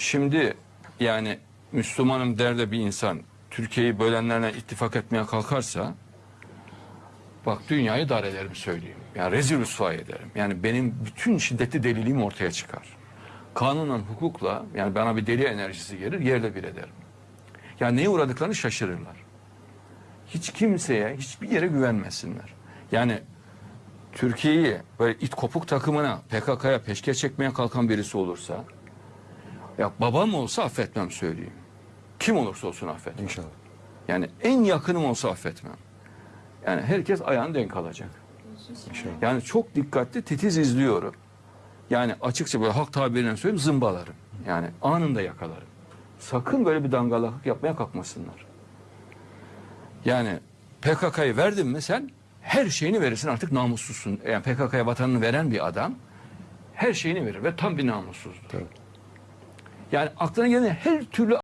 Şimdi yani Müslümanım der de bir insan Türkiye'yi bölenlerle ittifak etmeye kalkarsa bak dünyayı dar ederim söyleyeyim. Yani rezil rüsva ederim. Yani benim bütün şiddetli deliliğim ortaya çıkar. Kanunla, hukukla yani bana bir deli enerjisi gelir yerle bir ederim. Yani neye uğradıklarını şaşırırlar. Hiç kimseye, hiçbir yere güvenmesinler. Yani Türkiye'yi böyle it kopuk takımına, PKK'ya peşke çekmeye kalkan birisi olursa ya babam olsa affetmem söyleyeyim. Kim olursa olsun affetmem. İnşallah. Yani en yakınım olsa affetmem. Yani herkes ayağını denk alacak. İnşallah. Yani çok dikkatli titiz izliyorum. Yani açıkça böyle halk tabiriyle söyleyeyim zımbalarım. Yani anında yakalarım. Sakın böyle bir dangalaklık yapmaya kalkmasınlar. Yani PKK'yı verdin mi sen her şeyini verirsin artık namussuzsun. Yani PKK'ya vatanını veren bir adam her şeyini verir ve tam bir namussuzdur. Tabii. Yani aklına gelen her türlü